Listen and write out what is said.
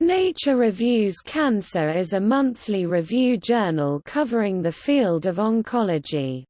Nature Reviews Cancer is a monthly review journal covering the field of oncology.